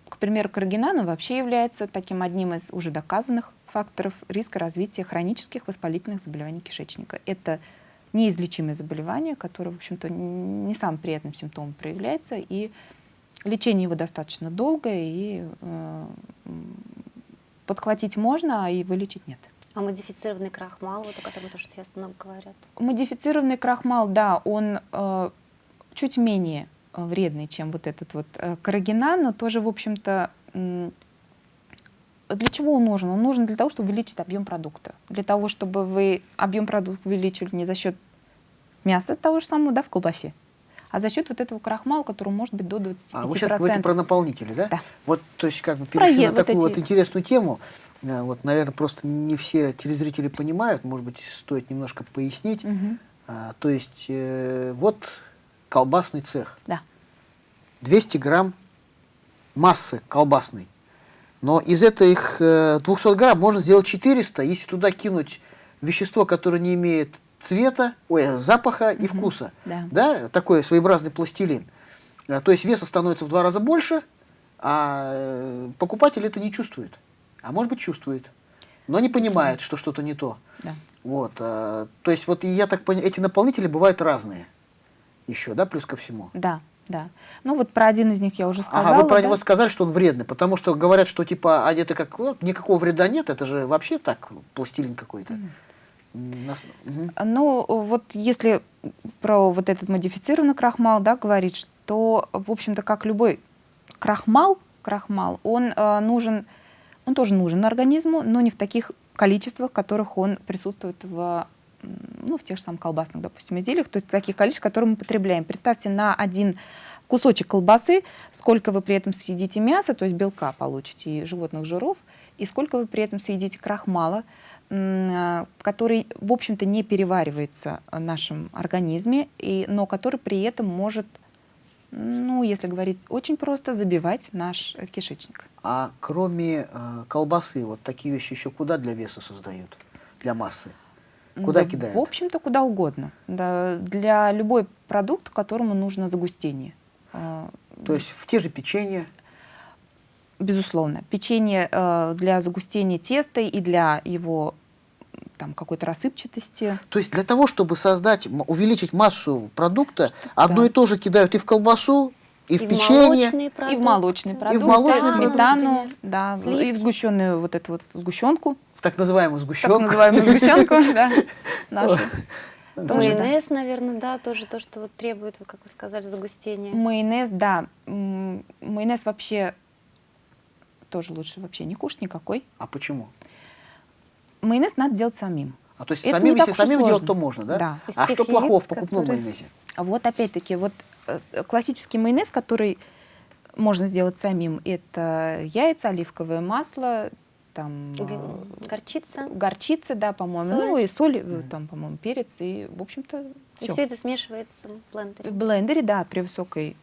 к примеру, каргинан вообще является таким одним из уже доказанных факторов риска развития хронических воспалительных заболеваний кишечника. Это неизлечимое заболевание, которое, в общем-то, не самым приятным симптомом проявляется, и лечение его достаточно долгое, и э, подхватить можно, а и вылечить нет. А модифицированный крахмал, вот о котором тоже сейчас много говорят. Модифицированный крахмал, да, он э, чуть менее э, вредный, чем вот этот вот э, каррагинан, но тоже, в общем-то, для чего он нужен? Он нужен для того, чтобы увеличить объем продукта. Для того, чтобы вы объем продукта увеличили не за счет мяса того же самого, да, в колбасе, а за счет вот этого крахмала, который может быть до 25%. А вы сейчас говорите про наполнители, да? Да. Вот, то есть, как бы перешли е- на вот такую эти- вот интересную тему. Э, Вот, наверное, просто не все телезрители понимают, может быть, стоит немножко пояснить. Мгм. А, то есть, э, вот колбасный цех. Да. 200 грамм массы колбасной. Но из этих э, 200 грамм можно сделать 400, если туда кинуть вещество, которое не имеет цвета, ой, запаха и вкуса. Да. такой своеобразный пластилин. А, То есть веса становится в два раза больше, а э, покупатель это не чувствует. А может быть чувствует, но не понимает, что что-то не то. Да. Вот, то есть вот я так понимаю, эти наполнители бывают разные еще, да, плюс ко всему. Да, да. Ну вот про один из них я уже сказала. Ага, вы про да? него сказали, что он вредный, потому что говорят, что типа, это как, ну, никакого вреда нет, это же вообще так, пластилин какой-то. М, нас- мгм. Ну, вот если про вот этот модифицированный крахмал, да, говорить, что, в общем-то, как любой крахмал, крахмал, он э, нужен, он тоже нужен организму, но не в таких количествах, в которых он присутствует в, ну, в тех же самых колбасных, допустим, изделиях, то есть таких количествах, которые мы потребляем. Представьте, на один кусочек колбасы, сколько вы при этом съедите мяса, то есть белка получите и животных жиров, и сколько вы при этом съедите крахмала, а, который, в общем-то, не переваривается в нашем организме, и, но который при этом может, ну, если говорить очень просто, забивать наш кишечник. А кроме э, колбасы, вот такие вещи еще куда для веса создают? Для массы? Куда Да, кидают? В общем-то, куда угодно. Да, для любой продукт, которому нужно загустение. А, То есть в те же печенья, Безусловно. Печенье э, для загустения теста и для его там какой-то рассыпчатости. То есть для того, чтобы создать, увеличить массу продукта, одно да. и то же кидают и в колбасу, и в И печенье. молочные И в продукты. молочные продукты, молочные да, продукты. сметану, да, Сливки. и в сгущенную вот эту вот сгущенку, в так называемую так сгущенку. называемую сгущенку, <laughs> да, нашу. Майонез, наверное, да, тоже то, что требует, как вы сказали, загустения. Майонез, да. Майонез вообще тоже лучше вообще не кушать никакой. А почему? Майонез надо делать самим. А то есть Это самим, так если самим делать, сложно. то можно, да? Да. Из А что плохого в покупном которые- майонезе? А вот опять-таки, вот э, классический майонез, который можно сделать самим, это яйца, оливковое масло, там э, Горчица. горчица, да, по-моему, ну и соль, э, там, по-моему, перец, и, в общем-то, И все. все это смешивается в блендере. В блендере, да, при высокой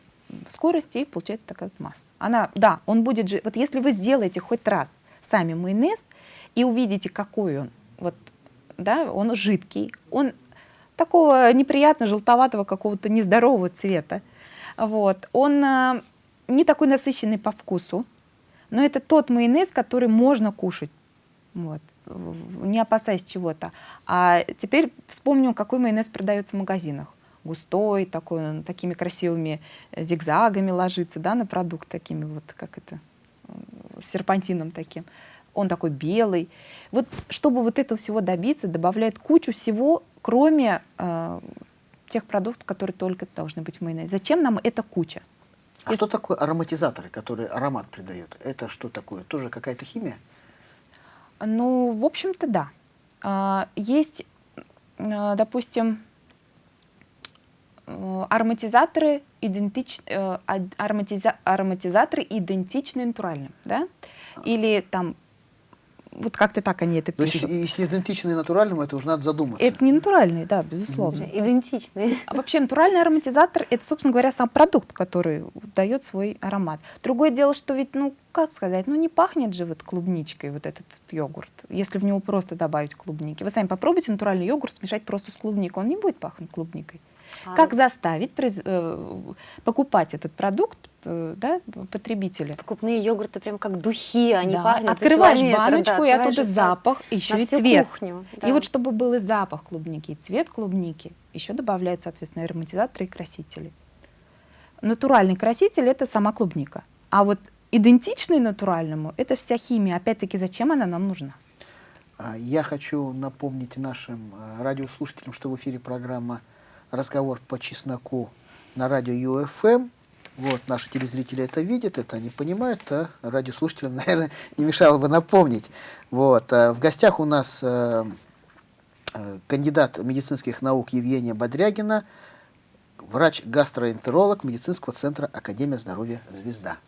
скорости, и получается такая вот масса. Она, да, он будет же, вот если вы сделаете хоть раз сами майонез и увидите, какой он, вот, да, он жидкий, он такого неприятно желтоватого какого-то нездорового цвета, вот, он а, не такой насыщенный по вкусу, но это тот майонез, который можно кушать, вот, не опасаясь чего-то. А теперь вспомним, какой майонез продается в магазинах. Густой, такой, он такими красивыми э, зигзагами ложится, да, на продукт такими вот, как это, э, серпантином таким. Он такой белый. Вот чтобы вот этого всего добиться, добавляют кучу всего, кроме э, тех продуктов, которые только должны быть в майонезе. Зачем нам эта куча? А что такое ароматизаторы, которые аромат придают? Это что такое? Тоже какая-то химия? Ну, в общем-то, да. А, Есть, э, допустим, э, ароматизаторы, идентич... э, ароматиза- ароматизаторы идентичны натуральным, да? Или там, вот как-то так они это То есть, пишут. если, идентичные натуральному, это уже надо задуматься. Это не натуральный, да, безусловно. Идентичные. А вообще натуральный ароматизатор это, собственно говоря, сам продукт, который дает свой аромат. Другое дело, что ведь, ну, как сказать, ну не пахнет же вот клубничкой вот этот вот йогурт, если в него просто добавить клубники. Вы сами попробуйте натуральный йогурт смешать просто с клубникой, он не будет пахнуть клубникой. А, Как заставить произ- э, покупать этот продукт э, да, потребителя? Покупные йогурты прям как духи, они Да, пахнут Открываешь километр, да, баночку, и оттуда и сразу запах, еще и цвет. кухню, И да. вот чтобы был и запах клубники, и цвет клубники, еще добавляют, соответственно, ароматизаторы и красители. Натуральный краситель – это сама клубника. А вот идентичный натуральному – это вся химия. Опять-таки, зачем она нам нужна? А, Я хочу напомнить нашим э, радиослушателям, что в эфире программа «Разговор по чесноку» на радио ЮФМ. Вот, наши телезрители это видят, это они понимают, а радиослушателям, <laughs> наверное, не мешало бы напомнить. Вот, а в гостях у нас э, э, кандидат медицинских наук Евгения Бодрягина, врач-гастроэнтеролог медицинского центра Академия здоровья «Звезда».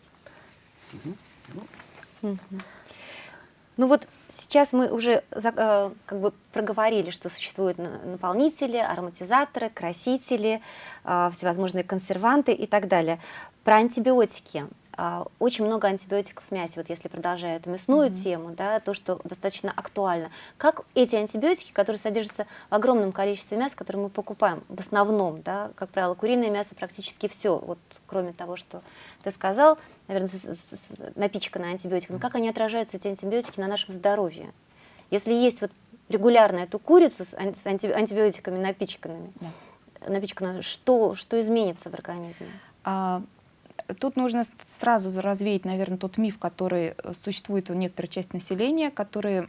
Ну вот сейчас мы уже э, как бы проговорили, что существуют на- наполнители, ароматизаторы, красители, э, всевозможные консерванты и так далее. Про антибиотики. А, Очень много антибиотиков в мясе, вот если продолжая эту мясную тему, да, то, что достаточно актуально. Как эти антибиотики, которые содержатся в огромном количестве мяса, которые мы покупаем, в основном, да, как правило, куриное мясо практически все, вот кроме того, что ты сказал, наверное, напичкано антибиотиками, как они отражаются, эти антибиотики, на нашем здоровье? Если есть вот регулярно эту курицу с ан- с анти- антибиотиками напичканными, напичканную, что, что изменится в организме? А, Тут нужно сразу развеять, наверное, тот миф, который э, существует у некоторой части населения, которые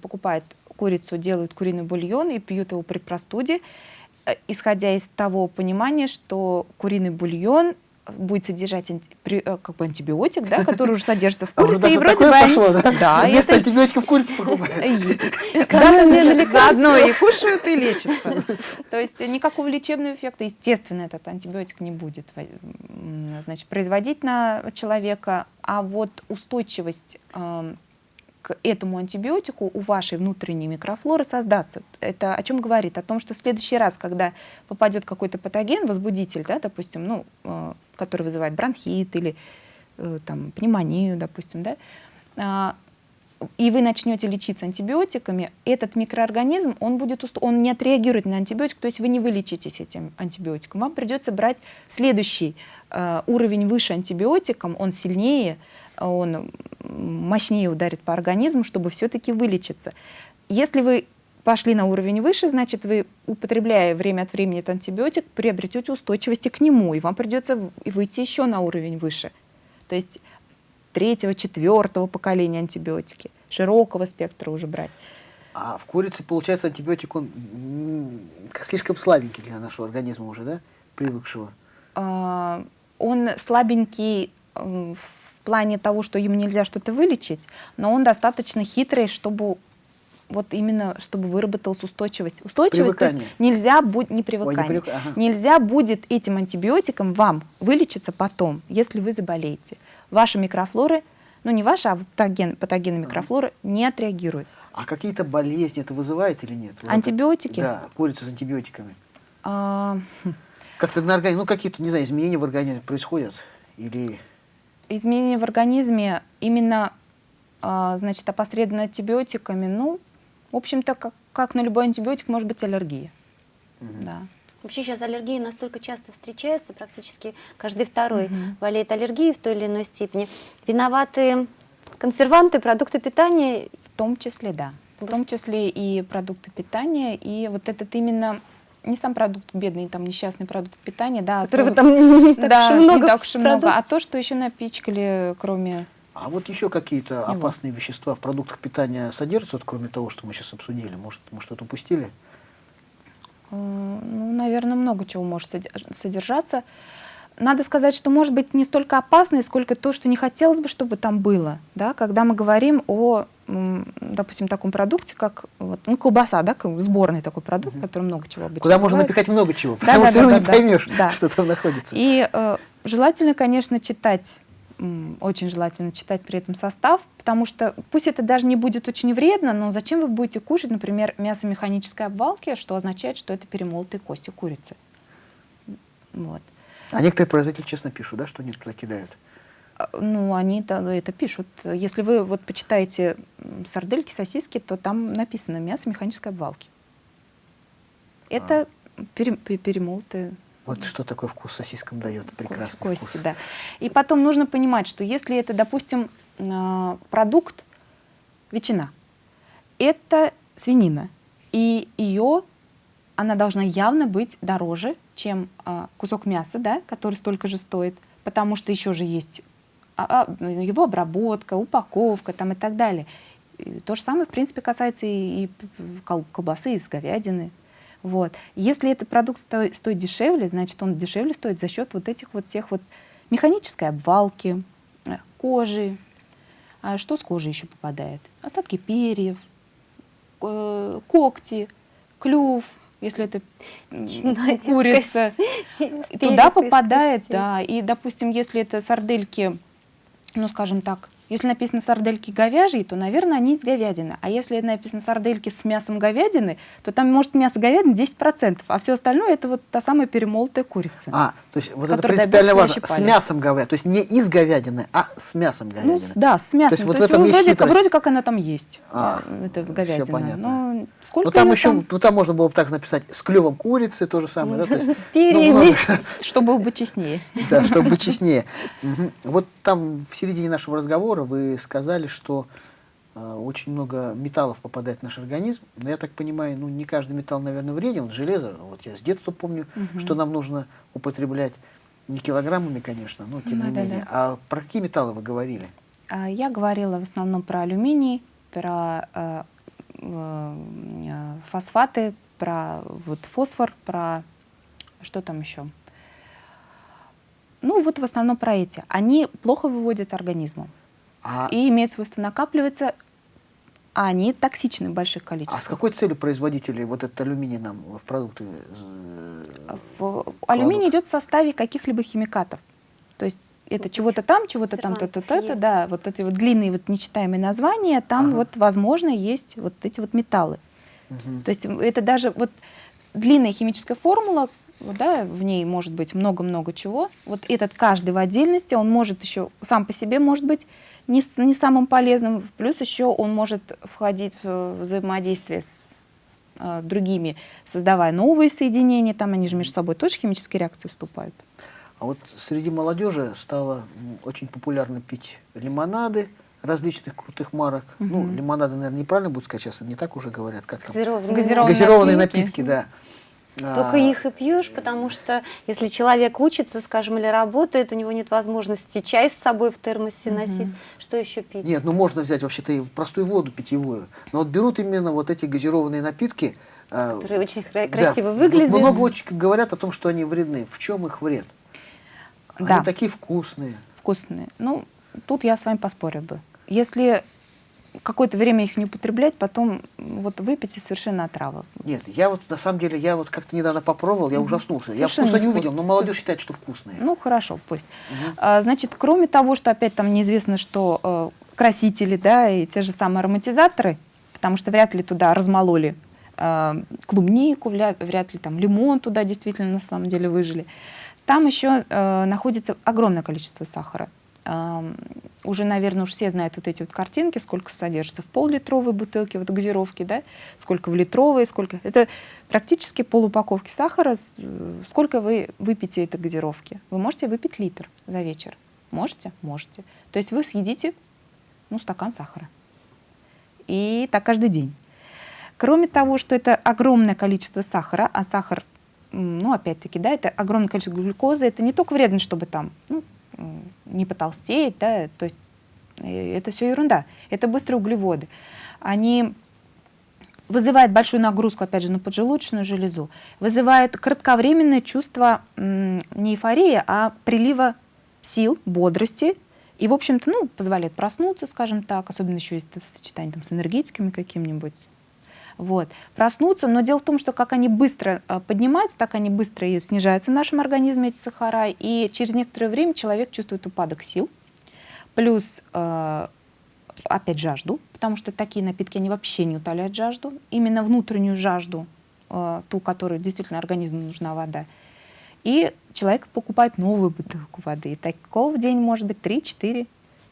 покупают курицу, делают куриный бульон и пьют его при простуде, э, исходя из того понимания, что куриный бульон будет содержать анти- э, как бы антибиотик, да, который уже содержится в А курице, и вроде бы пошло, да? Да, Вместо антибиотиков курицу покупают. да, заодно и кушают, и лечатся. То есть никакого лечебного эффекта, естественно, этот антибиотик не будет значит, производить на человека, а вот устойчивость эм, к этому антибиотику у вашей внутренней микрофлоры создаться. Это о чем говорит? О том, что в следующий раз, когда попадет какой-то патоген, возбудитель, да, допустим, ну, э, который вызывает бронхит или э, там, пневмонию, допустим, да, а, и вы начнете лечиться антибиотиками, этот микроорганизм, он, будет, он не отреагирует на антибиотик, то есть вы не вылечитесь этим антибиотиком. Вам придется брать следующий э, уровень выше антибиотиком, он сильнее, он мощнее ударит по организму, чтобы все-таки вылечиться. Если вы пошли на уровень выше, значит, вы, употребляя время от времени этот антибиотик, приобретете устойчивости к нему, и вам придется выйти еще на уровень выше. То есть третьего, четвертого поколения антибиотики, широкого спектра уже брать. А в курице, получается, антибиотик, он слишком слабенький для нашего организма уже, да? Привыкшего. А, Он слабенький в плане того, что ему нельзя что-то вылечить, но он достаточно хитрый, чтобы вот именно, чтобы выработалась устойчивость. Устойчивость то есть Привыкание. нельзя будет, не привыкание, привык- ага. нельзя будет этим антибиотиком вам вылечиться потом, если вы заболеете. Ваши микрофлоры ну не ваша, а патоген, патогены микрофлоры, не отреагируют. А какие-то болезни это вызывает или нет? Вот Антибиотики? Да, курица с антибиотиками. А, Как-то на организме, ну какие-то, не знаю, изменения в организме происходят? Или... изменения в организме именно, а, значит, опосредованно антибиотиками, ну, в общем-то, как, как на любой антибиотик может быть аллергия. Да. Вообще сейчас аллергии настолько часто встречаются, практически каждый второй болеет аллергией в той или иной степени. Виноваты консерванты, продукты питания. В том числе, да. В том числе и продукты питания, и вот этот именно не сам продукт бедный, там несчастный продукт питания, да, а Которого то- там не так да, уж много не так уж и много, а то, что еще напичкали, кроме А вот еще какие-то Его. опасные вещества в продуктах питания содержатся, вот кроме того, что мы сейчас обсудили? Может, мы что-то упустили? Э, Ну, наверное, много чего может содержаться. Надо сказать, что может быть не столько опасно, сколько то, что не хотелось бы, чтобы там было. Да? Когда мы говорим о, допустим, таком продукте, как вот, ну, колбаса, да, сборный такой продукт, который много чего обычно Куда можно напихать много чего, Да, потому да, что да, равно да, не да. поймешь, Да. что там находится. И э, желательно, конечно, читать, очень желательно читать при этом состав, потому что пусть это даже не будет очень вредно, но зачем вы будете кушать, например, мясо механической обвалки, что означает, что это перемолотые кости курицы. Вот. А некоторые производители честно пишут, да, что они туда кидают. А, Ну, они это, пишут. Если вы вот почитаете сардельки, сосиски, то там написано мясо механической обвалки. Это пере- пе- перемолотые Вот что такой вкус сосискам дает, прекрасный кости, вкус. да. И потом нужно понимать, что если это, допустим, а, продукт ветчина, это свинина, и ее она должна явно быть дороже, чем а, кусок мяса, да, который столько же стоит, потому что еще же есть а, а, его обработка, упаковка там и так далее. И то же самое, в принципе, касается и, и колбасы из говядины. Вот. Если этот продукт сто- стоит дешевле, значит, он дешевле стоит за счет вот этих вот всех вот механической обвалки, э, кожи. А что с кожей еще попадает? Остатки перьев, э, когти, клюв, если это курица. туда попадает, да. И, допустим, если это сардельки, ну, скажем так, если написано сардельки говяжьи, то, наверное, они из говядины. А если написано сардельки с мясом говядины, то там может мясо говядины 10%, а все остальное это вот та самая перемолотая курица. А, то есть вот это принципиально важно. С мясом говядины. То есть не из говядины, а с мясом ну, говядины. с- да, с мясом. есть вот То в есть этом ну, есть вроде, хитрость. вроде как она там есть, А, э, это говядина. понятно. Но сколько Ну там еще, там, ну там можно было бы так написать с клювом курицы, то же самое, да? То есть, <laughs> С перьями. ну, что- чтобы быть честнее. Да, чтобы быть честнее. Вот там в середине нашего разговора вы сказали, что э, очень много металлов попадает в наш организм. Но я так понимаю, ну не каждый металл, наверное, вреден. Железо, вот я с детства помню, Мгм. что нам нужно употреблять не килограммами, конечно, но тем не Да-да-да. менее. А про какие металлы вы говорили? А, Я говорила в основном про алюминий, про э, э, фосфаты, про вот фосфор, про что там еще? Ну вот в основном про эти. Они плохо выводят организму А, и имеют свойство накапливаться, а они токсичны в больших а с количествах. какой целью производители вот этот алюминий нам в продукты? э, В- алюминий идет в составе каких-либо химикатов. То есть это чего-то там, чего-то там, то-то, то-то, да, вот эти вот длинные вот нечитаемые названия, там Ага. вот, возможно, есть вот эти вот металлы. мгм. То есть это даже вот длинная химическая формула, да, в ней может быть много-много чего. Вот этот каждый в отдельности, он может еще сам по себе может быть не, не самым полезным, плюс еще он может входить в взаимодействие с э, другими, создавая новые соединения, там они же между собой тоже химические реакции вступают. А вот среди молодежи стало очень популярно пить лимонады различных крутых марок. Ну, Мгм. лимонады, наверное, неправильно будет сказать, сейчас не так уже говорят, как там. Газированные. Газированные Газированные напитки. напитки, да. Только их и пьешь, потому что если человек учится, скажем, или работает, у него нет возможности чай с собой в термосе носить, что еще пить? Нет, ну можно взять вообще-то и простую воду питьевую. Но вот берут именно вот эти газированные напитки. а, Которые очень да, красиво выглядят. Много очень говорят о том, что они вредны. В чем их вред? Да. Они такие вкусные. вкусные. Ну, тут я с вами поспорила бы. Если какое-то время их не употреблять, потом вот выпить и совершенно отрава. Нет, я вот на самом деле, я вот как-то недавно попробовал, я ужаснулся. Я Совершенно вкуса не увидел, но молодежь считает, что вкусные. Ну, хорошо, пусть. А, значит, кроме того, что опять там неизвестно, что э, красители, да, и те же самые ароматизаторы, потому что вряд ли туда размололи э, клубнику, вряд, вряд ли там лимон туда действительно на самом деле выжили. Там еще э, находится огромное количество сахара. Уже, наверное, уж все знают вот эти вот картинки, сколько содержится в пол-литровой бутылке вот газировки, да, сколько в литровой, сколько. Это практически полупаковки сахара. Сколько вы выпьете этой газировки? Вы можете выпить литр за вечер. Можете? Можете. То есть вы съедите ну, стакан сахара. И так каждый день. Кроме того, что это огромное количество сахара, а сахар, ну, опять-таки, да, это огромное количество глюкозы, это не только вредно, чтобы там ну, не потолстеть, да, то есть э, это все ерунда. Это быстрые углеводы. Они вызывают большую нагрузку, опять же, на поджелудочную железу, вызывают кратковременное чувство не эйфории, а прилива сил, бодрости, и, в общем-то, ну, позволяет проснуться, скажем так, особенно еще если в сочетании там, с энергетиками каким-нибудь. Вот. Проснуться, но дело в том, что как они быстро э, поднимаются, так они быстро и снижаются в нашем организме, эти сахара, и через некоторое время человек чувствует упадок сил, плюс э, опять жажду, потому что такие напитки, они вообще не утоляют жажду, именно внутреннюю жажду, э, ту, которую действительно организму нужна вода. И человек покупает новую бутылку воды. И такого в день может быть 3-4.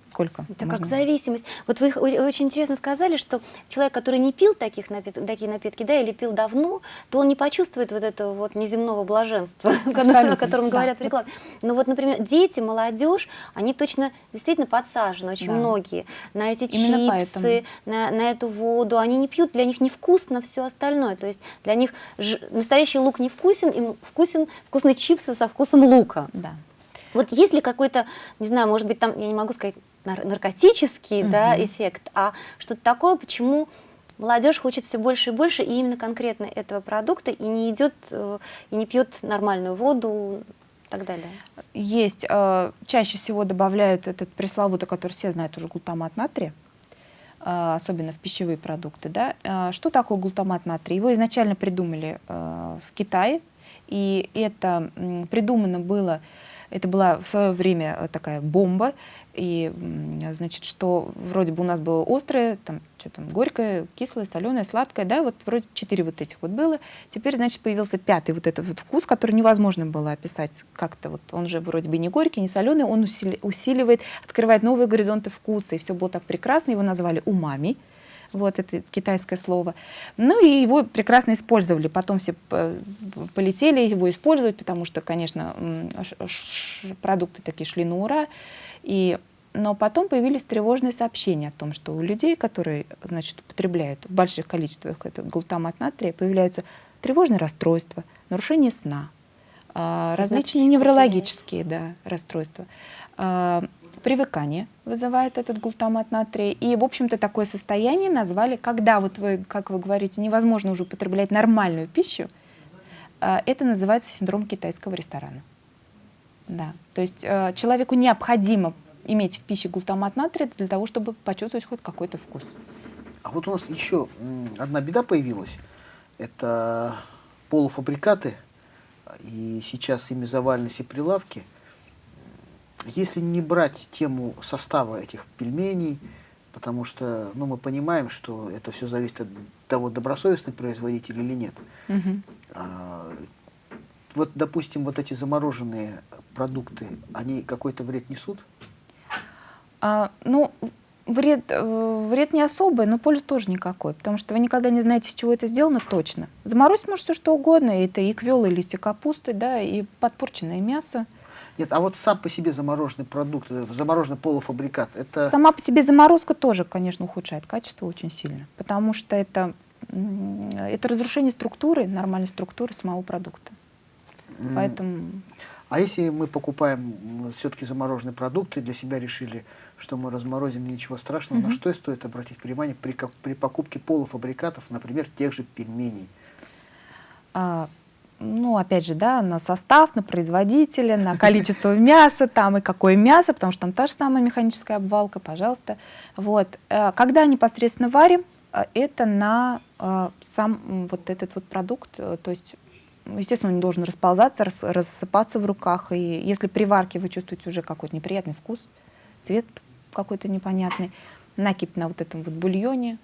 Сколько? Это можно? как зависимость. Вот вы очень интересно сказали, что человек, который не пил таких напит- такие напитки, да, или пил давно, то он не почувствует вот этого вот неземного блаженства, <laughs> которое- о Абсолютно, котором да. говорят в рекламе. Но вот, например, дети, молодежь, они точно действительно подсажены, очень Да. многие, на эти Именно чипсы, на, на эту воду. Они не пьют, для них невкусно все остальное. То есть для них ж- настоящий лук не вкусен, им вкусен вкусные чипсы со вкусом лука. Да. Вот есть ли какой-то, не знаю, может быть, там, я не могу сказать, нар- наркотический да, эффект, а что-то такое, почему молодежь хочет все больше и больше и именно конкретно этого продукта и не идет э, и не пьет нормальную воду и так далее. Есть. э, чаще всего добавляют этот пресловутый, который все знают уже, глутамат натрия, э, особенно в пищевые продукты. Да? Э, Что такое глутамат натрия? Его изначально придумали в Китае, и это придумано было, это была в свое время э, такая бомба, и, значит, что вроде бы у нас было острое, там, что там, горькое, кислое, соленое, сладкое, да, вот вроде четыре вот этих вот было. Теперь, значит, появился пятый вот этот вот вкус, который невозможно было описать как-то. Вот, он же вроде бы не горький, не соленый, он усили- усиливает, открывает новые горизонты вкуса, и все было так прекрасно, его назвали умами, вот это китайское слово. Ну и его прекрасно использовали. Потом все п- полетели его использовать, потому что, конечно, продукты такие шли на ура. И, но потом появились тревожные сообщения о том, что у людей, которые значит, употребляют в больших количествах этот глутамат натрия, появляются тревожные расстройства, нарушение сна, а, различные неврологические да, расстройства. А, Привыкание вызывает этот глутамат натрия. И, в общем-то, такое состояние назвали, когда, вот вы, как вы говорите, невозможно уже употреблять нормальную пищу, а, это называется синдром китайского ресторана. Да. То есть э, человеку необходимо иметь в пище глутамат натрия для того, чтобы почувствовать хоть какой-то вкус. А вот у нас еще одна беда появилась. Это полуфабрикаты, и сейчас ими завалены все прилавки. Если не брать тему состава этих пельменей, потому что ну, мы понимаем, что это все зависит от того, добросовестный производитель или нет. А, вот, допустим, вот эти замороженные продукты, они какой-то вред несут? А, ну, вред, э, вред не особый, но пользы тоже никакой, потому что вы никогда не знаете, из чего это сделано точно. Заморозить может все что угодно, это и квелы, и листья капусты, да, и подпорченное мясо. Нет, а вот сам по себе замороженный продукт, э, замороженный полуфабрикат, это... Сама по себе заморозка тоже, конечно, ухудшает качество очень сильно, потому что это, это разрушение структуры, нормальной структуры самого продукта. Поэтому А если мы покупаем все-таки замороженные продукты, для себя решили, что мы разморозим, ничего страшного, на Мгм. что стоит обратить внимание при, при покупке полуфабрикатов, например, тех же пельменей? а, ну, опять же, да, на состав, на производителя, на количество <laughs> мяса там и какое мясо, потому что там та же самая механическая обвалка, пожалуйста. Вот. Э, когда непосредственно варим, э, это на э, сам вот этот вот продукт, то есть естественно, он не должен расползаться, рас, рассыпаться в руках. И если при варке вы чувствуете уже какой-то неприятный вкус, цвет какой-то непонятный, накипь на вот этом вот бульоне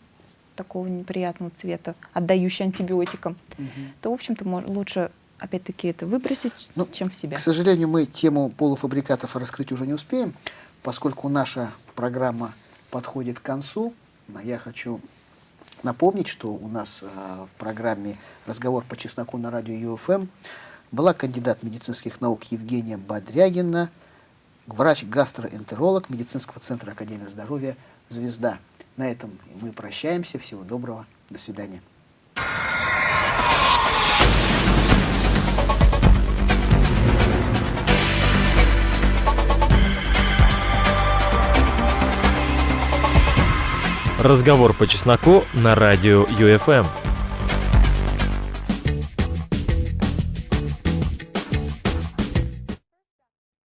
такого неприятного цвета, отдающий антибиотикам, угу. то, в общем-то, лучше опять-таки это выбросить, ну, чем в себя. К сожалению, мы тему полуфабрикатов раскрыть уже не успеем, поскольку наша программа подходит к концу. Я хочу напомнить, что у нас э, в программе «Разговор по чесноку» на радио ЮФМ была кандидат медицинских наук Евгения Бодрягина, врач-гастроэнтеролог медицинского центра Академии здоровья «Звезда». На этом мы прощаемся. Всего доброго. До свидания. Разговор по чесноку на радио ЮФМ.